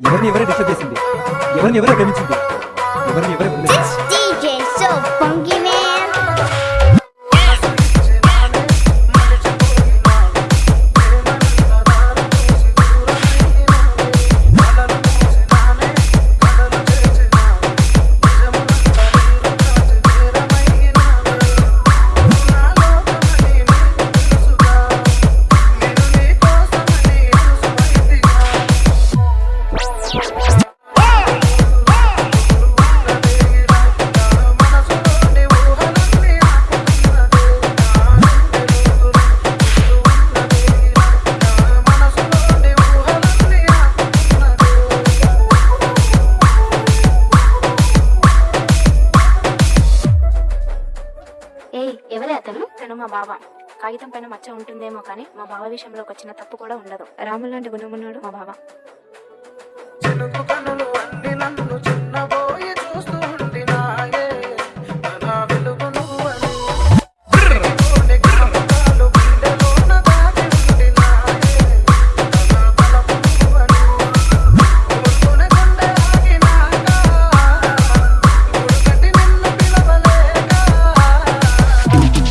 ఎవరిని ఎవరే డిస్టర్బ్ చేసింది? ఎవరిని ఎవరే ప్రేమించింది? ఎవరిని ఎవరే ఏయ్ ఎవరే అతను? తను మా బావ. కాగితం పైన మచ్చ ఉంటుందేమో కానీ మా బావ విషయంలో ఒక చిన్న తప్పు కూడా ఉండదు. రాములు లాంటి గుణమున్నాడు మా బావ.